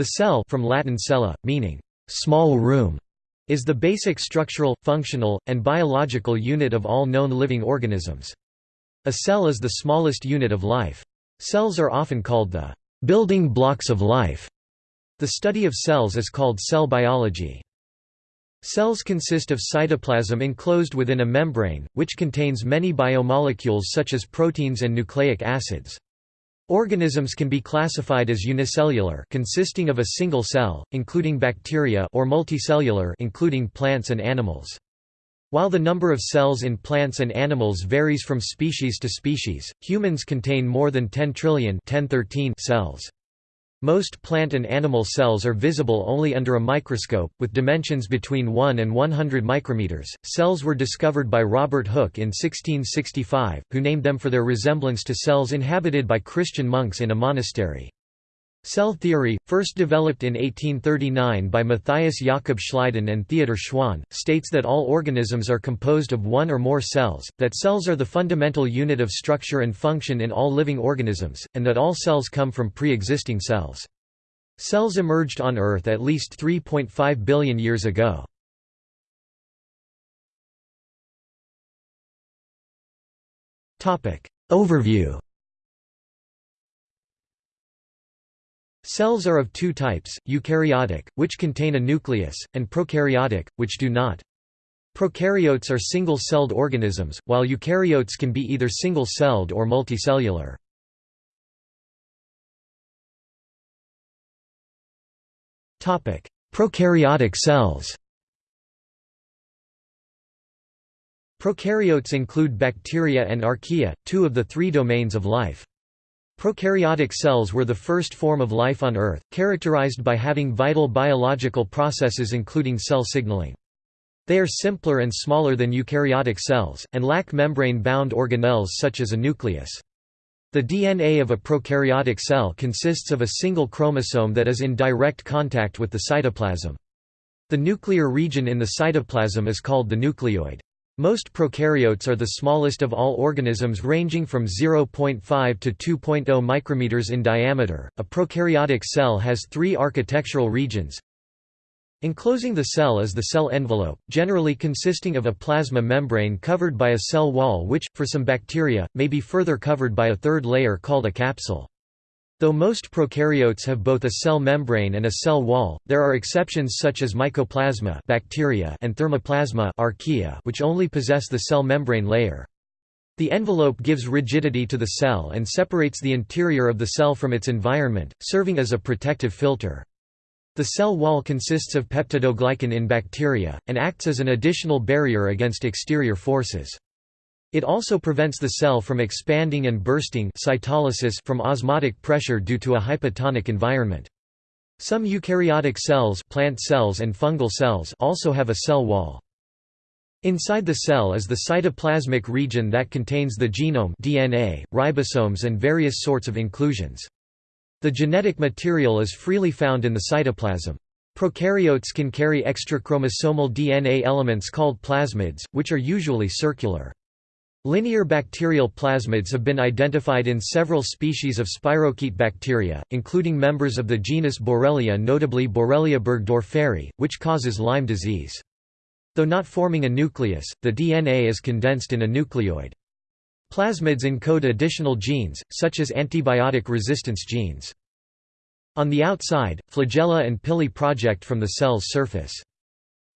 The cell from Latin cella, meaning small room, is the basic structural, functional, and biological unit of all known living organisms. A cell is the smallest unit of life. Cells are often called the building blocks of life. The study of cells is called cell biology. Cells consist of cytoplasm enclosed within a membrane, which contains many biomolecules such as proteins and nucleic acids. Organisms can be classified as unicellular consisting of a single cell, including bacteria or multicellular including plants and animals. While the number of cells in plants and animals varies from species to species, humans contain more than 10 trillion 1013 cells. Most plant and animal cells are visible only under a microscope, with dimensions between 1 and 100 micrometers. Cells were discovered by Robert Hooke in 1665, who named them for their resemblance to cells inhabited by Christian monks in a monastery. Cell theory, first developed in 1839 by Matthias Jakob Schleiden and Theodor Schwann, states that all organisms are composed of one or more cells, that cells are the fundamental unit of structure and function in all living organisms, and that all cells come from pre-existing cells. Cells emerged on Earth at least 3.5 billion years ago. Overview Cells are of two types, eukaryotic, which contain a nucleus, and prokaryotic, which do not. Prokaryotes are single-celled organisms, while eukaryotes can be either single-celled or multicellular. Prokaryotic cells Prokaryotes include bacteria and archaea, two of the three domains of life. Prokaryotic cells were the first form of life on Earth, characterized by having vital biological processes including cell signaling. They are simpler and smaller than eukaryotic cells, and lack membrane-bound organelles such as a nucleus. The DNA of a prokaryotic cell consists of a single chromosome that is in direct contact with the cytoplasm. The nuclear region in the cytoplasm is called the nucleoid. Most prokaryotes are the smallest of all organisms ranging from 0.5 to 2.0 micrometers in diameter. A prokaryotic cell has three architectural regions. Enclosing the cell is the cell envelope, generally consisting of a plasma membrane covered by a cell wall which, for some bacteria, may be further covered by a third layer called a capsule. Though most prokaryotes have both a cell membrane and a cell wall, there are exceptions such as mycoplasma bacteria and thermoplasma archaea which only possess the cell membrane layer. The envelope gives rigidity to the cell and separates the interior of the cell from its environment, serving as a protective filter. The cell wall consists of peptidoglycan in bacteria, and acts as an additional barrier against exterior forces. It also prevents the cell from expanding and bursting cytolysis from osmotic pressure due to a hypotonic environment. Some eukaryotic cells, plant cells and fungal cells also have a cell wall. Inside the cell is the cytoplasmic region that contains the genome DNA, ribosomes and various sorts of inclusions. The genetic material is freely found in the cytoplasm. Prokaryotes can carry extrachromosomal DNA elements called plasmids, which are usually circular. Linear bacterial plasmids have been identified in several species of spirochete bacteria, including members of the genus Borrelia notably Borrelia burgdorferi, which causes Lyme disease. Though not forming a nucleus, the DNA is condensed in a nucleoid. Plasmids encode additional genes, such as antibiotic resistance genes. On the outside, flagella and pili project from the cell's surface.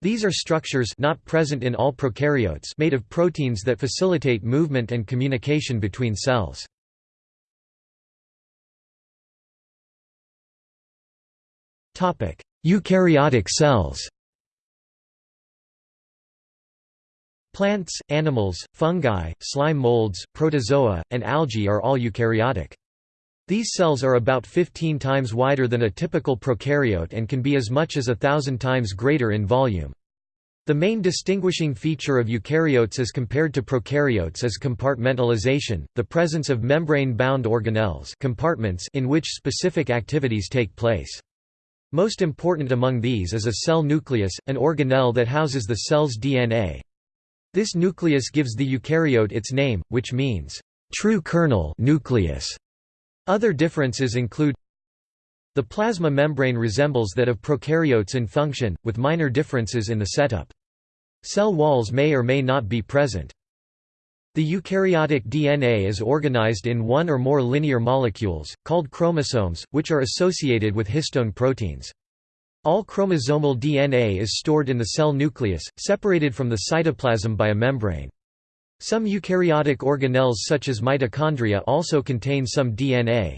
These are structures not present in all prokaryotes made of proteins that facilitate movement and communication between cells. Topic: Eukaryotic cells Plants, animals, fungi, slime molds, protozoa, and algae are all eukaryotic. These cells are about 15 times wider than a typical prokaryote and can be as much as a thousand times greater in volume. The main distinguishing feature of eukaryotes as compared to prokaryotes is compartmentalization, the presence of membrane-bound organelles compartments in which specific activities take place. Most important among these is a cell nucleus, an organelle that houses the cell's DNA. This nucleus gives the eukaryote its name, which means, "...true kernel nucleus". Other differences include The plasma membrane resembles that of prokaryotes in function, with minor differences in the setup. Cell walls may or may not be present. The eukaryotic DNA is organized in one or more linear molecules, called chromosomes, which are associated with histone proteins. All chromosomal DNA is stored in the cell nucleus, separated from the cytoplasm by a membrane. Some eukaryotic organelles such as mitochondria also contain some DNA.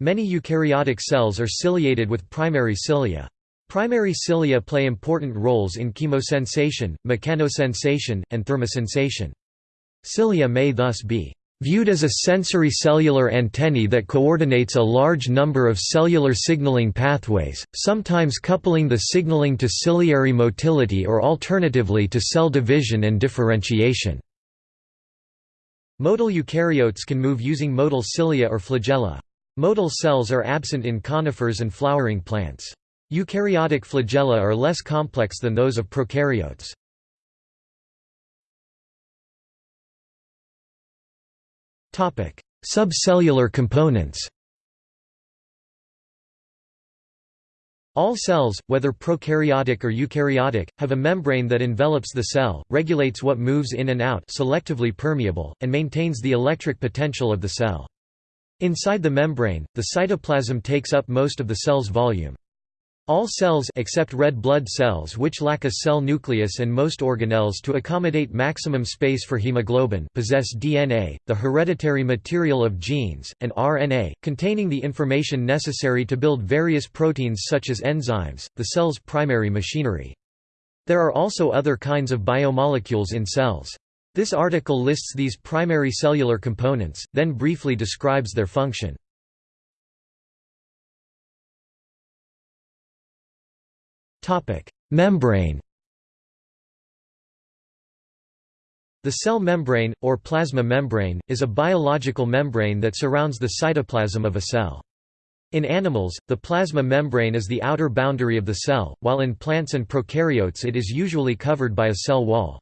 Many eukaryotic cells are ciliated with primary cilia. Primary cilia play important roles in chemosensation, mechanosensation, and thermosensation. Cilia may thus be viewed as a sensory cellular antennae that coordinates a large number of cellular signaling pathways, sometimes coupling the signaling to ciliary motility or alternatively to cell division and differentiation. Motile eukaryotes can move using motile cilia or flagella. Motile cells are absent in conifers and flowering plants. Eukaryotic flagella are less complex than those of prokaryotes. Subcellular components All cells, whether prokaryotic or eukaryotic, have a membrane that envelops the cell, regulates what moves in and out selectively permeable, and maintains the electric potential of the cell. Inside the membrane, the cytoplasm takes up most of the cell's volume. All cells except red blood cells which lack a cell nucleus and most organelles to accommodate maximum space for hemoglobin possess DNA, the hereditary material of genes, and RNA, containing the information necessary to build various proteins such as enzymes, the cell's primary machinery. There are also other kinds of biomolecules in cells. This article lists these primary cellular components, then briefly describes their function. Membrane The cell membrane, or plasma membrane, is a biological membrane that surrounds the cytoplasm of a cell. In animals, the plasma membrane is the outer boundary of the cell, while in plants and prokaryotes it is usually covered by a cell wall.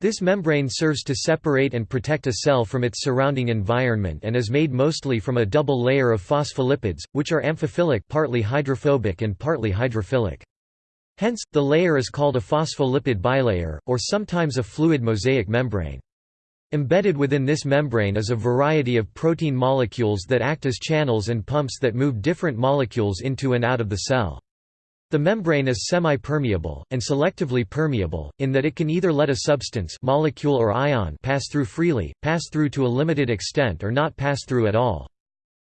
This membrane serves to separate and protect a cell from its surrounding environment and is made mostly from a double layer of phospholipids, which are amphiphilic partly hydrophobic and partly hydrophilic. Hence, the layer is called a phospholipid bilayer, or sometimes a fluid mosaic membrane. Embedded within this membrane is a variety of protein molecules that act as channels and pumps that move different molecules into and out of the cell. The membrane is semi-permeable, and selectively permeable, in that it can either let a substance molecule or ion pass through freely, pass through to a limited extent or not pass through at all.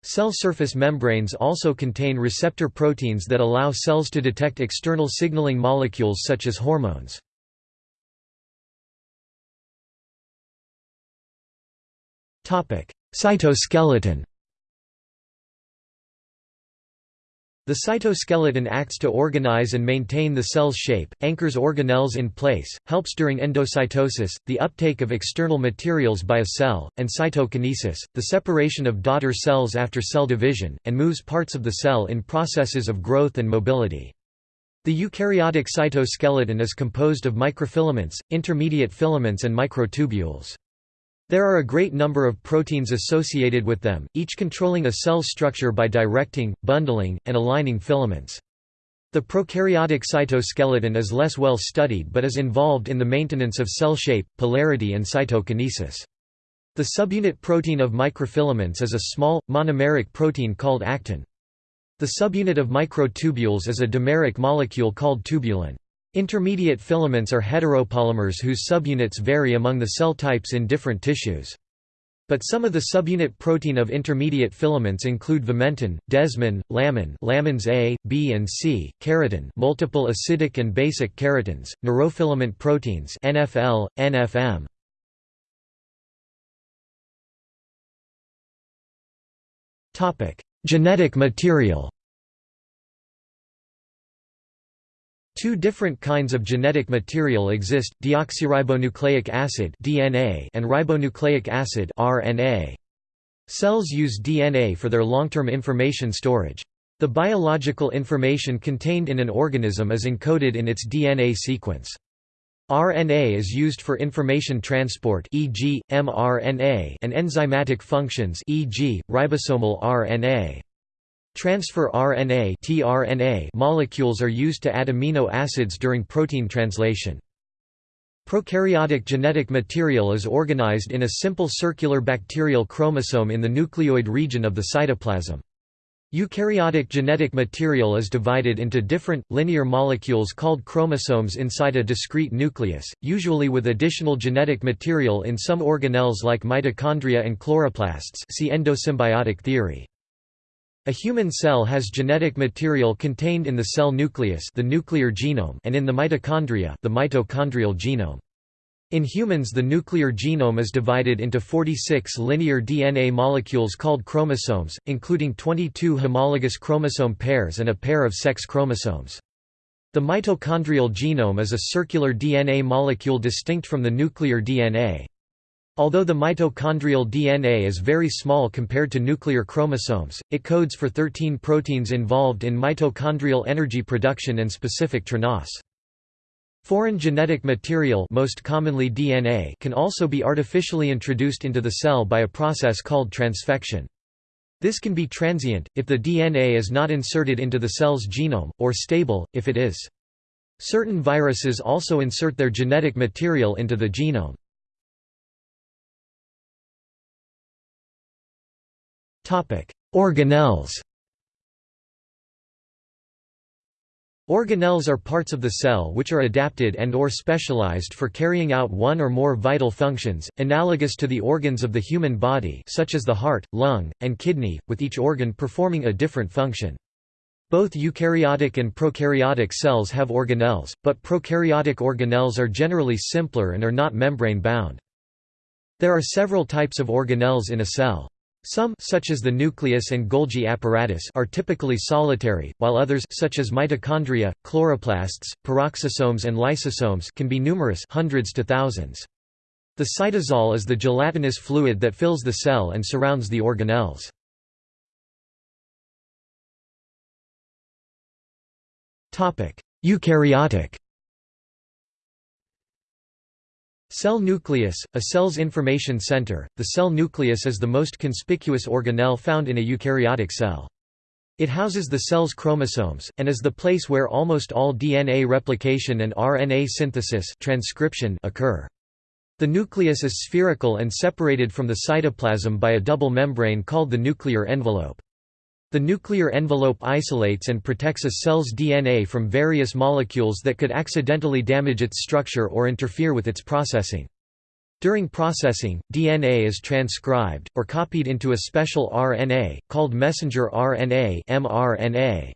Cell surface membranes also contain receptor proteins that allow cells to detect external signaling molecules such as hormones. Cytoskeleton The cytoskeleton acts to organize and maintain the cell's shape, anchors organelles in place, helps during endocytosis, the uptake of external materials by a cell, and cytokinesis, the separation of daughter cells after cell division, and moves parts of the cell in processes of growth and mobility. The eukaryotic cytoskeleton is composed of microfilaments, intermediate filaments and microtubules. There are a great number of proteins associated with them, each controlling a cell's structure by directing, bundling, and aligning filaments. The prokaryotic cytoskeleton is less well studied but is involved in the maintenance of cell shape, polarity and cytokinesis. The subunit protein of microfilaments is a small, monomeric protein called actin. The subunit of microtubules is a dimeric molecule called tubulin. Intermediate filaments are heteropolymers whose subunits vary among the cell types in different tissues. But some of the subunit protein of intermediate filaments include vimentin, desmin, lamin, lamins A, B and C, keratin, multiple acidic and basic keratins, neurofilament proteins NFL, NFM. Topic: Genetic material. Two different kinds of genetic material exist, deoxyribonucleic acid (DNA) and ribonucleic acid (RNA). Cells use DNA for their long-term information storage. The biological information contained in an organism is encoded in its DNA sequence. RNA is used for information transport e.g., mRNA and enzymatic functions e.g., ribosomal RNA. Transfer RNA tRNA molecules are used to add amino acids during protein translation. Prokaryotic genetic material is organized in a simple circular bacterial chromosome in the nucleoid region of the cytoplasm. Eukaryotic genetic material is divided into different, linear molecules called chromosomes inside a discrete nucleus, usually with additional genetic material in some organelles like mitochondria and chloroplasts see endosymbiotic theory. A human cell has genetic material contained in the cell nucleus the nuclear genome and in the mitochondria the mitochondrial genome. In humans the nuclear genome is divided into 46 linear DNA molecules called chromosomes, including 22 homologous chromosome pairs and a pair of sex chromosomes. The mitochondrial genome is a circular DNA molecule distinct from the nuclear DNA. Although the mitochondrial DNA is very small compared to nuclear chromosomes, it codes for 13 proteins involved in mitochondrial energy production and specific TRNAS. Foreign genetic material most commonly DNA can also be artificially introduced into the cell by a process called transfection. This can be transient, if the DNA is not inserted into the cell's genome, or stable, if it is. Certain viruses also insert their genetic material into the genome. Organelles Organelles are parts of the cell which are adapted and or specialized for carrying out one or more vital functions, analogous to the organs of the human body such as the heart, lung, and kidney, with each organ performing a different function. Both eukaryotic and prokaryotic cells have organelles, but prokaryotic organelles are generally simpler and are not membrane-bound. There are several types of organelles in a cell. Some such as the nucleus and Golgi apparatus are typically solitary, while others such as mitochondria, chloroplasts, peroxisomes and lysosomes can be numerous hundreds to thousands. The cytosol is the gelatinous fluid that fills the cell and surrounds the organelles. Eukaryotic Cell nucleus, a cell's information center, the cell nucleus is the most conspicuous organelle found in a eukaryotic cell. It houses the cell's chromosomes, and is the place where almost all DNA replication and RNA synthesis transcription occur. The nucleus is spherical and separated from the cytoplasm by a double membrane called the nuclear envelope. The nuclear envelope isolates and protects a cell's DNA from various molecules that could accidentally damage its structure or interfere with its processing. During processing, DNA is transcribed, or copied into a special RNA, called messenger RNA mRNA.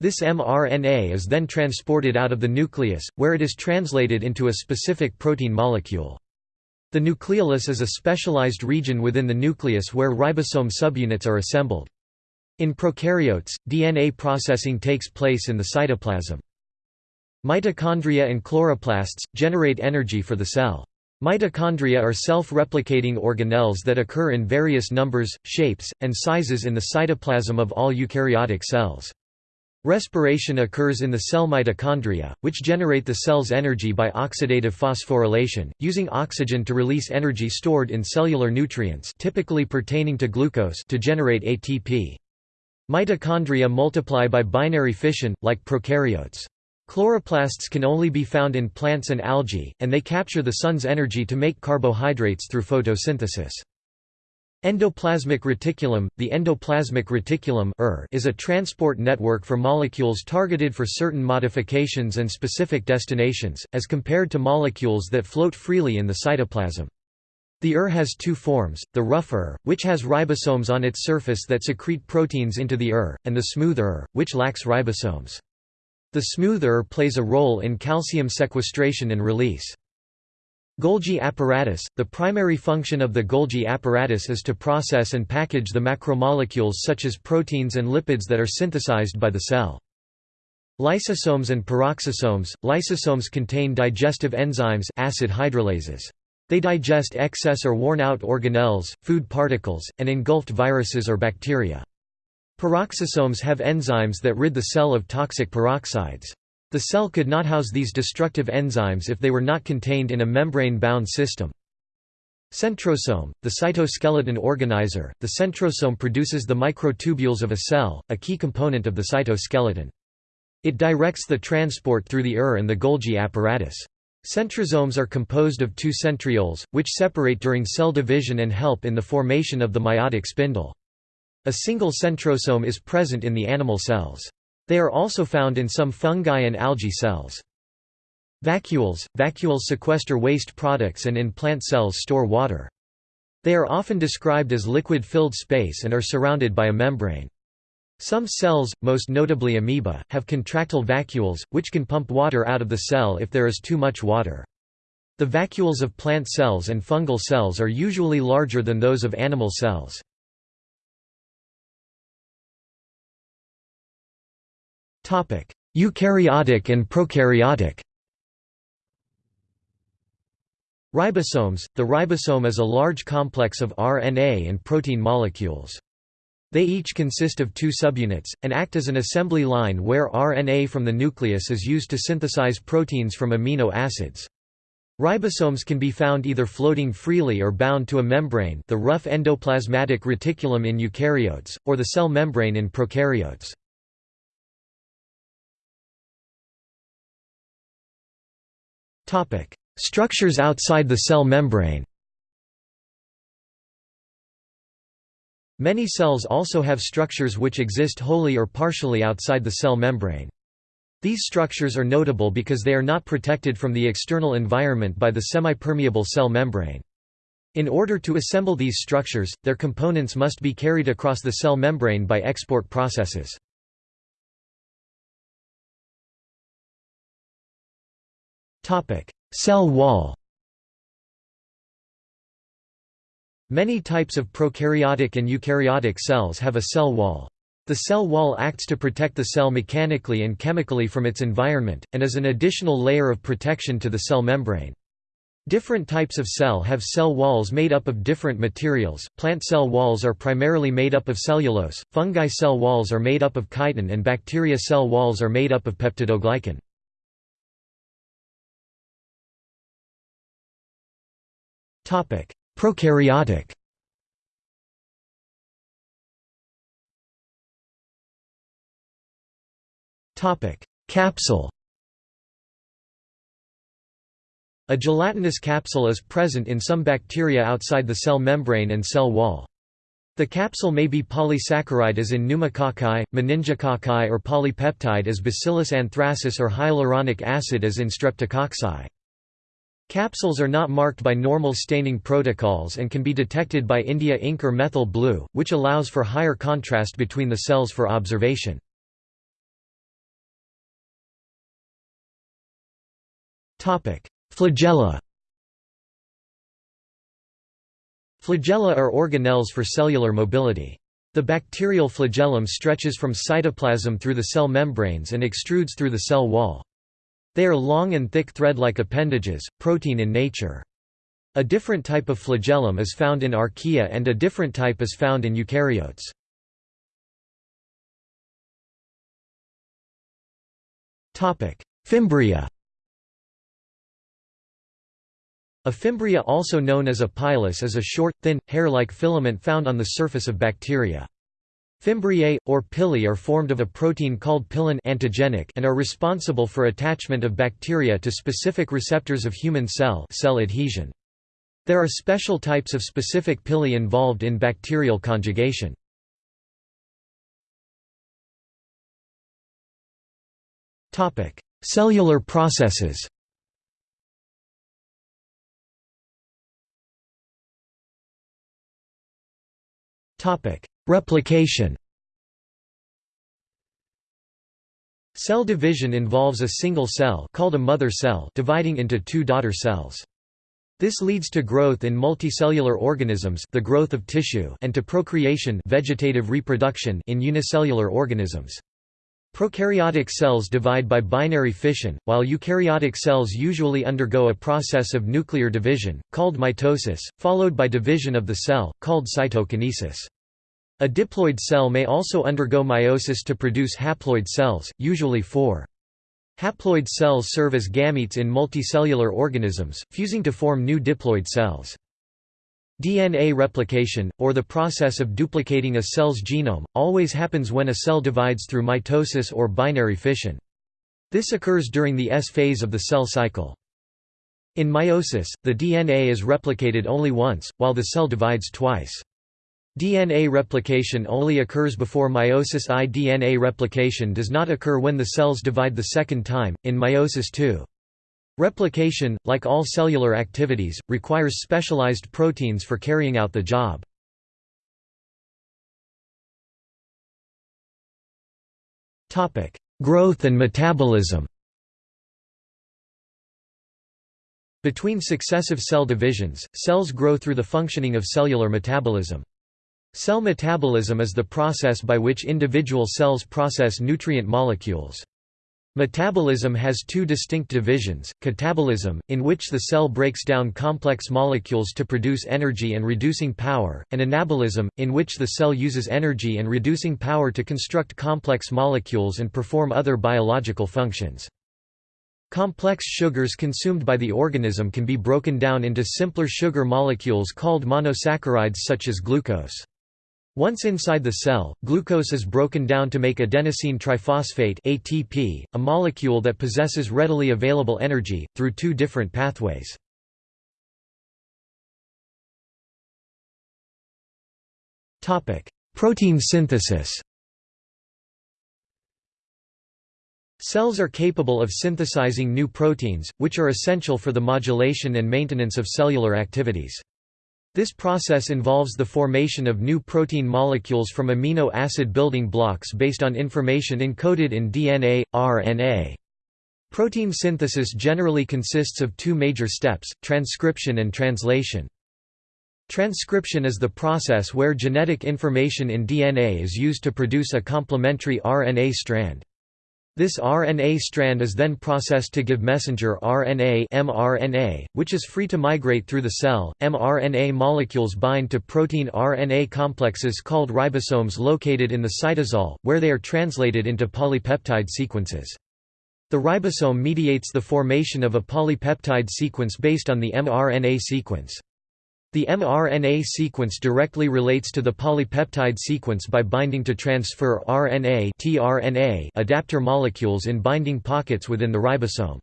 This mRNA is then transported out of the nucleus, where it is translated into a specific protein molecule. The nucleolus is a specialized region within the nucleus where ribosome subunits are assembled. In prokaryotes, DNA processing takes place in the cytoplasm. Mitochondria and chloroplasts, generate energy for the cell. Mitochondria are self-replicating organelles that occur in various numbers, shapes, and sizes in the cytoplasm of all eukaryotic cells. Respiration occurs in the cell mitochondria, which generate the cell's energy by oxidative phosphorylation, using oxygen to release energy stored in cellular nutrients typically pertaining to glucose to generate ATP. Mitochondria multiply by binary fission, like prokaryotes. Chloroplasts can only be found in plants and algae, and they capture the sun's energy to make carbohydrates through photosynthesis. Endoplasmic reticulum – The endoplasmic reticulum er, is a transport network for molecules targeted for certain modifications and specific destinations, as compared to molecules that float freely in the cytoplasm. The ER has two forms, the rough ER, which has ribosomes on its surface that secrete proteins into the ER, and the smooth ER, which lacks ribosomes. The smooth ER plays a role in calcium sequestration and release. Golgi apparatus – The primary function of the Golgi apparatus is to process and package the macromolecules such as proteins and lipids that are synthesized by the cell. Lysosomes and peroxisomes – Lysosomes contain digestive enzymes acid hydrolases. They digest excess or worn-out organelles, food particles, and engulfed viruses or bacteria. Peroxisomes have enzymes that rid the cell of toxic peroxides. The cell could not house these destructive enzymes if they were not contained in a membrane-bound system. Centrosome, the cytoskeleton organizer, the centrosome produces the microtubules of a cell, a key component of the cytoskeleton. It directs the transport through the ER and the Golgi apparatus. Centrosomes are composed of two centrioles, which separate during cell division and help in the formation of the meiotic spindle. A single centrosome is present in the animal cells. They are also found in some fungi and algae cells. Vacuoles – Vacuoles sequester waste products and in plant cells store water. They are often described as liquid-filled space and are surrounded by a membrane. Some cells, most notably amoeba, have contractile vacuoles, which can pump water out of the cell if there is too much water. The vacuoles of plant cells and fungal cells are usually larger than those of animal cells. Eukaryotic and prokaryotic Ribosomes – The ribosome is a large complex of RNA and protein molecules. They each consist of two subunits, and act as an assembly line where RNA from the nucleus is used to synthesize proteins from amino acids. Ribosomes can be found either floating freely or bound to a membrane the rough endoplasmatic reticulum in eukaryotes, or the cell membrane in prokaryotes. Structures outside the cell membrane Many cells also have structures which exist wholly or partially outside the cell membrane. These structures are notable because they are not protected from the external environment by the semipermeable cell membrane. In order to assemble these structures, their components must be carried across the cell membrane by export processes. Cell wall Many types of prokaryotic and eukaryotic cells have a cell wall. The cell wall acts to protect the cell mechanically and chemically from its environment, and is an additional layer of protection to the cell membrane. Different types of cell have cell walls made up of different materials. Plant cell walls are primarily made up of cellulose, fungi cell walls are made up of chitin, and bacteria cell walls are made up of peptidoglycan. Prokaryotic. Topic: Capsule. A gelatinous capsule is present in some bacteria outside the cell membrane and cell wall. The capsule may be polysaccharide as in pneumococci, meningococci or polypeptide as Bacillus anthracis or hyaluronic acid as in streptococci. Capsules are not marked by normal staining protocols and can be detected by India ink or methyl blue, which allows for higher contrast between the cells for observation. Flagella Flagella are organelles for cellular mobility. The bacterial flagellum stretches from cytoplasm through the cell membranes and extrudes through the cell wall. They are long and thick thread-like appendages, protein in nature. A different type of flagellum is found in archaea and a different type is found in eukaryotes. Fimbria A fimbria also known as a pilus is a short, thin, hair-like filament found on the surface of bacteria. Fimbriae, or pili are formed of a protein called pilin antigenic and are responsible for attachment of bacteria to specific receptors of human cell cell adhesion. There are special types of specific pili involved in bacterial conjugation. Cellular processes Replication Cell division involves a single cell called a mother cell dividing into two daughter cells. This leads to growth in multicellular organisms the growth of tissue and to procreation vegetative reproduction in unicellular organisms. Prokaryotic cells divide by binary fission, while eukaryotic cells usually undergo a process of nuclear division, called mitosis, followed by division of the cell, called cytokinesis. A diploid cell may also undergo meiosis to produce haploid cells, usually four. Haploid cells serve as gametes in multicellular organisms, fusing to form new diploid cells. DNA replication, or the process of duplicating a cell's genome, always happens when a cell divides through mitosis or binary fission. This occurs during the S phase of the cell cycle. In meiosis, the DNA is replicated only once, while the cell divides twice. DNA replication only occurs before meiosis I. DNA replication does not occur when the cells divide the second time, in meiosis II. Replication, like all cellular activities, requires specialized proteins for carrying out the job. Growth and metabolism Between successive cell divisions, cells grow through the functioning of cellular metabolism. Cell metabolism is the process by which individual cells process nutrient molecules. Metabolism has two distinct divisions, catabolism, in which the cell breaks down complex molecules to produce energy and reducing power, and anabolism, in which the cell uses energy and reducing power to construct complex molecules and perform other biological functions. Complex sugars consumed by the organism can be broken down into simpler sugar molecules called monosaccharides such as glucose. Once inside the cell, glucose is broken down to make adenosine triphosphate ATP, a molecule that possesses readily available energy, through two different pathways. Protein synthesis Cells are capable of synthesizing new proteins, which are essential for the modulation and maintenance of cellular activities. This process involves the formation of new protein molecules from amino acid building blocks based on information encoded in DNA, RNA. Protein synthesis generally consists of two major steps, transcription and translation. Transcription is the process where genetic information in DNA is used to produce a complementary RNA strand. This RNA strand is then processed to give messenger RNA mRNA, which is free to migrate through the cell. mRNA molecules bind to protein RNA complexes called ribosomes located in the cytosol, where they are translated into polypeptide sequences. The ribosome mediates the formation of a polypeptide sequence based on the mRNA sequence. The mRNA sequence directly relates to the polypeptide sequence by binding to transfer RNA tRNA adapter molecules in binding pockets within the ribosome.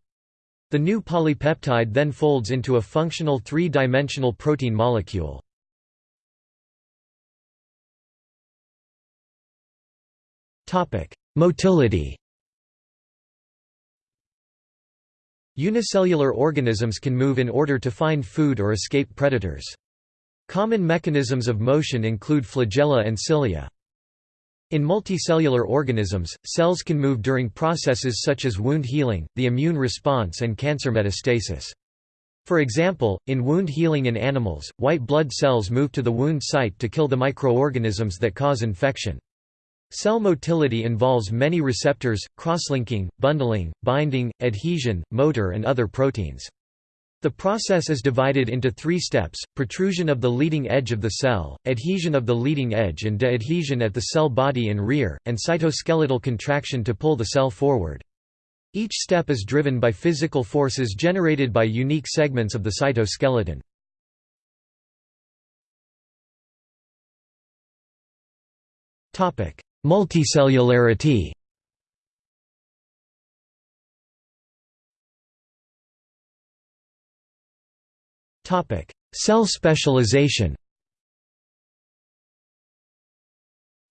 The new polypeptide then folds into a functional three-dimensional protein molecule. Motility Unicellular organisms can move in order to find food or escape predators. Common mechanisms of motion include flagella and cilia. In multicellular organisms, cells can move during processes such as wound healing, the immune response and cancer metastasis. For example, in wound healing in animals, white blood cells move to the wound site to kill the microorganisms that cause infection. Cell motility involves many receptors, crosslinking, bundling, binding, adhesion, motor and other proteins. The process is divided into three steps, protrusion of the leading edge of the cell, adhesion of the leading edge and de-adhesion at the cell body and rear, and cytoskeletal contraction to pull the cell forward. Each step is driven by physical forces generated by unique segments of the cytoskeleton. Multicellularity Cell specialization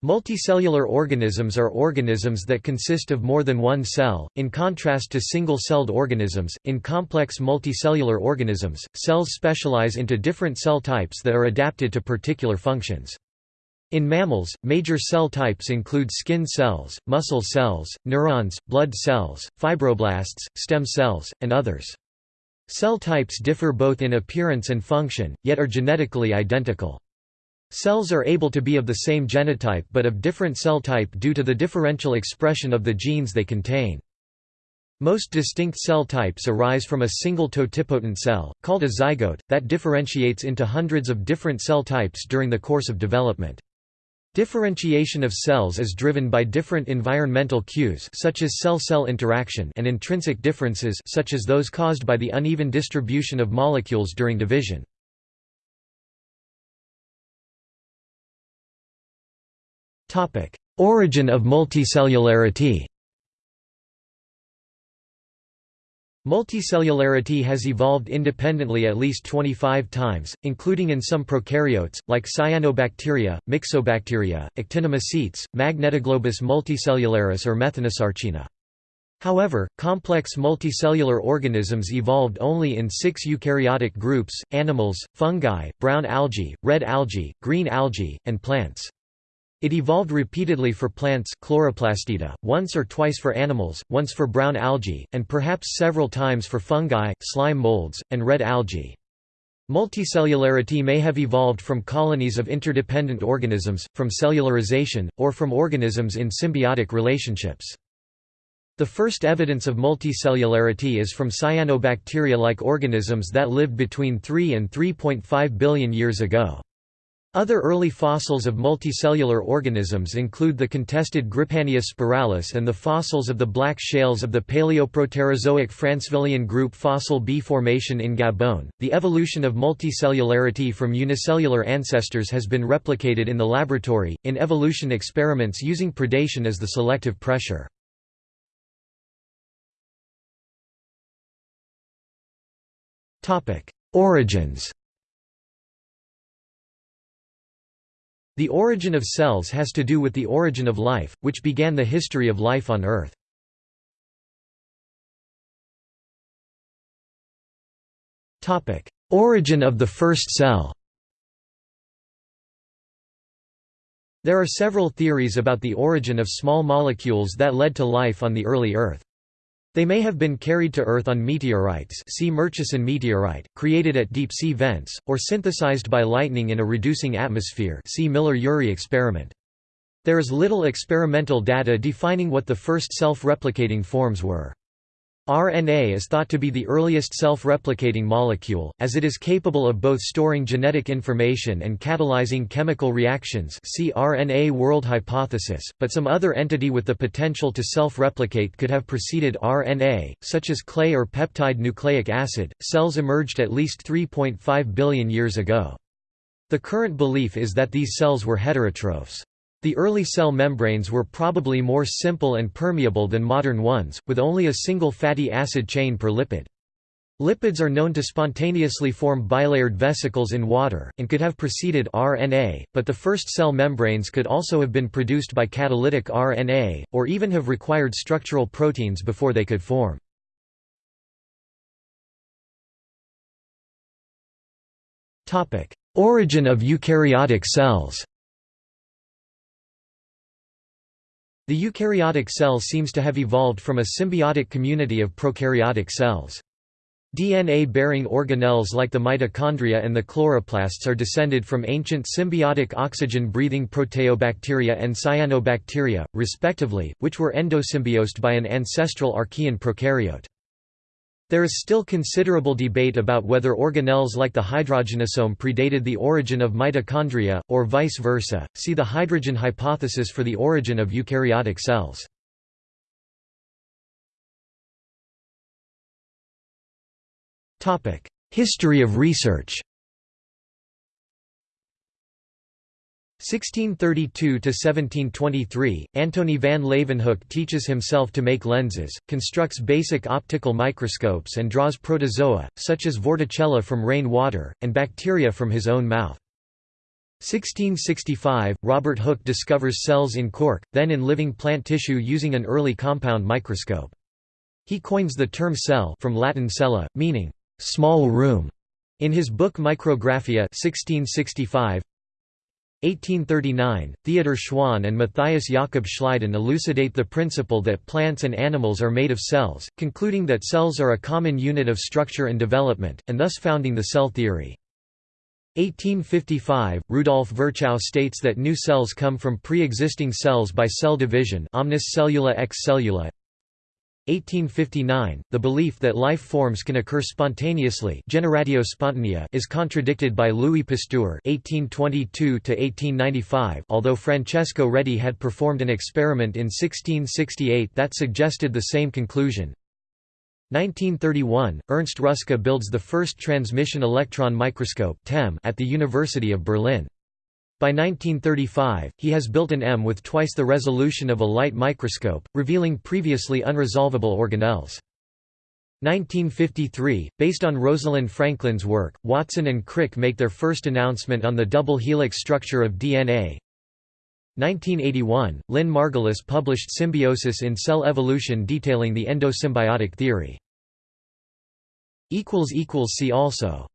Multicellular organisms are organisms that consist of more than one cell, in contrast to single-celled organisms. In complex multicellular organisms, cells specialize into different cell types that are adapted to particular functions. In mammals, major cell types include skin cells, muscle cells, neurons, blood cells, fibroblasts, stem cells, and others. Cell types differ both in appearance and function, yet are genetically identical. Cells are able to be of the same genotype but of different cell type due to the differential expression of the genes they contain. Most distinct cell types arise from a single totipotent cell, called a zygote, that differentiates into hundreds of different cell types during the course of development. Differentiation of cells is driven by different environmental cues such as cell-cell interaction and intrinsic differences such as those caused by the uneven distribution of molecules during division. Origin of multicellularity Multicellularity has evolved independently at least 25 times, including in some prokaryotes, like cyanobacteria, myxobacteria, actinomycetes, magnetoglobus multicellularis or methanosarcina. However, complex multicellular organisms evolved only in six eukaryotic groups, animals, fungi, brown algae, red algae, green algae, and plants. It evolved repeatedly for plants chloroplastida, once or twice for animals, once for brown algae, and perhaps several times for fungi, slime molds, and red algae. Multicellularity may have evolved from colonies of interdependent organisms, from cellularization, or from organisms in symbiotic relationships. The first evidence of multicellularity is from cyanobacteria-like organisms that lived between 3 and 3.5 billion years ago. Other early fossils of multicellular organisms include the contested Grypania spiralis and the fossils of the black shales of the Paleoproterozoic Francevillian group Fossil B formation in Gabon. The evolution of multicellularity from unicellular ancestors has been replicated in the laboratory, in evolution experiments using predation as the selective pressure. Origins The origin of cells has to do with the origin of life, which began the history of life on Earth. origin of the first cell There are several theories about the origin of small molecules that led to life on the early Earth. They may have been carried to Earth on meteorites see Murchison meteorite, created at deep-sea vents, or synthesized by lightning in a reducing atmosphere see Miller-Urey experiment. There is little experimental data defining what the first self-replicating forms were. RNA is thought to be the earliest self-replicating molecule, as it is capable of both storing genetic information and catalyzing chemical reactions see RNA world hypothesis, but some other entity with the potential to self-replicate could have preceded RNA, such as clay or peptide nucleic acid. Cells emerged at least 3.5 billion years ago. The current belief is that these cells were heterotrophs. The early cell membranes were probably more simple and permeable than modern ones, with only a single fatty acid chain per lipid. Lipids are known to spontaneously form bilayered vesicles in water, and could have preceded RNA, but the first cell membranes could also have been produced by catalytic RNA, or even have required structural proteins before they could form. Origin of eukaryotic cells The eukaryotic cell seems to have evolved from a symbiotic community of prokaryotic cells. DNA-bearing organelles like the mitochondria and the chloroplasts are descended from ancient symbiotic oxygen-breathing proteobacteria and cyanobacteria, respectively, which were endosymbiosed by an ancestral archaean prokaryote. There is still considerable debate about whether organelles like the hydrogenosome predated the origin of mitochondria, or vice versa. See the hydrogen hypothesis for the origin of eukaryotic cells. History of research 1632–1723, Antony van Leeuwenhoek teaches himself to make lenses, constructs basic optical microscopes and draws protozoa, such as Vorticella from rain water, and bacteria from his own mouth. 1665, Robert Hooke discovers cells in cork, then in living plant tissue using an early compound microscope. He coins the term cell from Latin cella, meaning, "...small room", in his book Micrographia 1665, 1839, Theodor Schwann and Matthias Jakob Schleiden elucidate the principle that plants and animals are made of cells, concluding that cells are a common unit of structure and development, and thus founding the cell theory. 1855, Rudolf Virchow states that new cells come from pre-existing cells by cell division omnis cellula ex cellula. 1859, the belief that life forms can occur spontaneously generatio spontanea is contradicted by Louis Pasteur (1822–1895). Although Francesco Redi had performed an experiment in 1668 that suggested the same conclusion. 1931, Ernst Ruska builds the first transmission electron microscope at the University of Berlin. By 1935, he has built an M with twice the resolution of a light microscope, revealing previously unresolvable organelles. 1953, based on Rosalind Franklin's work, Watson and Crick make their first announcement on the double helix structure of DNA. 1981, Lynn Margulis published Symbiosis in Cell Evolution detailing the endosymbiotic theory. See also